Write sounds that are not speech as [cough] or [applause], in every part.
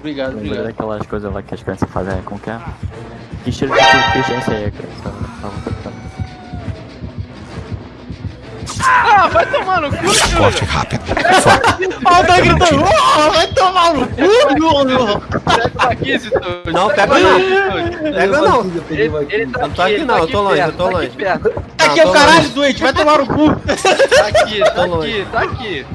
Obrigado, Lembrei obrigado. daquelas coisas lá que as crianças fazem com que é? Que cheiro de inteligência aí, criança? Tava tentando. Ah, vai tomar no cu, Júnior! Ó, tá gritando, "Oh, vai tomar no cu, Pega o Maquisito! Não, pega não. Pega não. Ele, ele tá Não tô aqui, aqui ele não, tá eu tô longe, eu tô tá longe. Aqui, perto. Aqui é o caralho, doente, vai tomar no cu. tá aqui, tá Tô aqui, longe. tá aqui.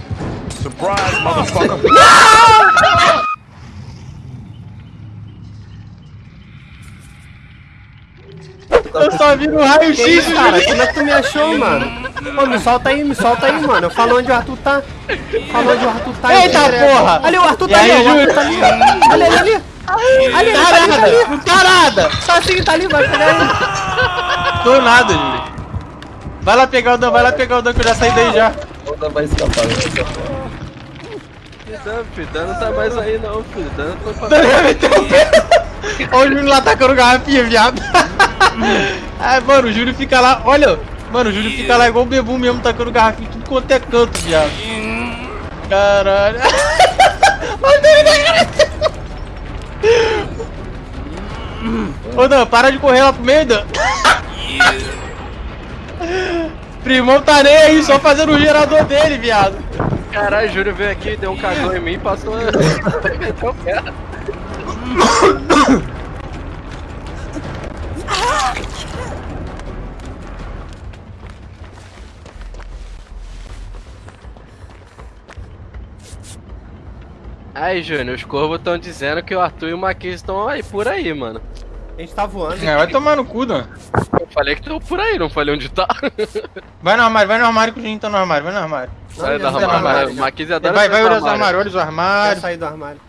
Eu só vi no raio-x, cara? Como é que tu me achou, mano? Ô, me solta aí, me solta aí, mano. Eu falo onde o Arthur tá. Fala onde o Arthur tá. Eita, porra. Ali, o Arthur E tá aí, ali, o? Arthur tá ali. Ali, ali, ali. Ali, ele tá ali, tá ali. Tarada, não tarada. Tá assim, tá ali, vai pegar ele. Tô nada, Júlio. Vai lá pegar o Dan, vai lá pegar o Dan que eu já saí daí já. Outra vai escapar, vai escapar. Dan, filho, Dan não tá mais aí não, filho. Dan foi pra... Dan meteu o dedo. Olha o Júlio lá tacando garrafinha, viado. Ai, mano, o Júlio fica lá, olha. Mano, o Júlio fica lá igual o Bebum mesmo, tacando garrafinha, tudo quanto é canto, viado. Caralho. [laughs] Cara. Ô, Dan, para de correr lá pro meio, Dan. [laughs] Primão tá nem aí, só fazendo o gerador dele, viado. Caralho, Júlio veio aqui, deu um cagão em mim e passou... [laughs] Aí, Júnior, os corvos estão dizendo que o Arthur e o Marquinhos estão aí por aí, mano. A gente tá voando. É, vai tomar no cu, Dan. Eu falei que estão por aí, não falei onde tá. [laughs] Vai no armário, vai no armário que o Juninho tá no armário, vai no armário. Sai no armário. armário. O Marquinhos adora Vai, vai sair do olhar os armários, olha os armários. saí do armário.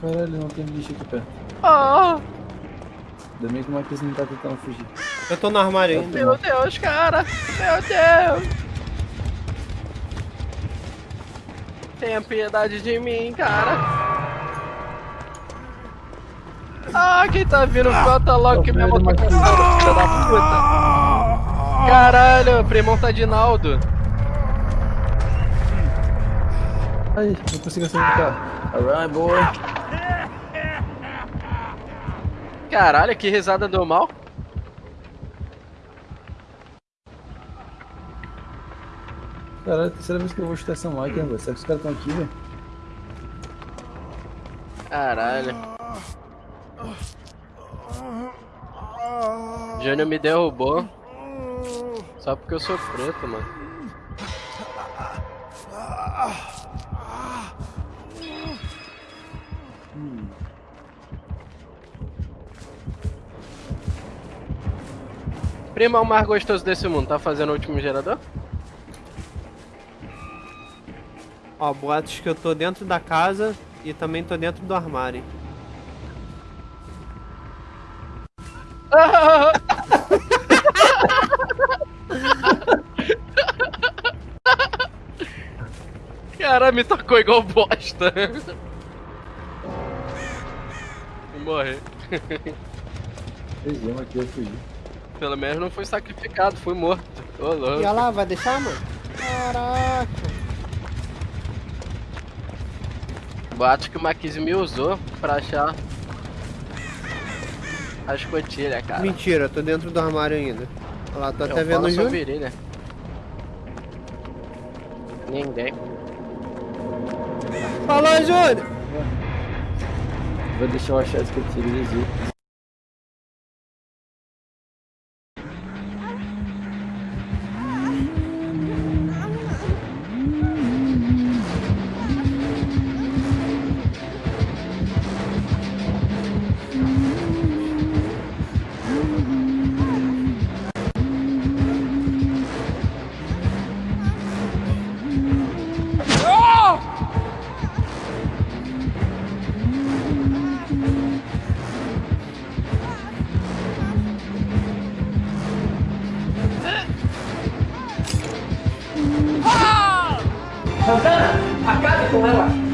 Caralho, não tem bicho aqui perto. Ah, Ainda bem que o Marquinhos não tá tentando fugir. Eu tô no armário ainda. meu Deus, cara. Meu Deus. Tenha piedade de mim, cara. Ah, quem tá vindo? Bota logo que minha moto tá filha da puta. Caralho, o primão tá de Naldo. Ai, não consigo carro. Alright, boy. Caralho, que risada do mal. Caralho, terceira vez que eu vou chutar essa máquina, velho. Será que os caras estão aqui, velho? Caralho. Júnior me derrubou. Só porque eu sou preto, mano. Prima, o mais gostoso desse mundo, tá fazendo o último gerador? Ó, boatos que eu tô dentro da casa e também tô dentro do armário. [laughs] Cara, me tocou igual bosta. Vou morrer. Fez aqui, eu fugi. Pelo menos não fui sacrificado, fui morto. Ô, E louco. olha lá, vai deixar, mano? Caraca. Boato que o Maquise me usou pra achar a escotilha, cara. Mentira, eu tô dentro do armário ainda. Olha lá, tô Eu até vendo o Júnior. virilha. Ninguém. Falou, Júnior! Vou deixar eu achar que eu tirei acabe com ela.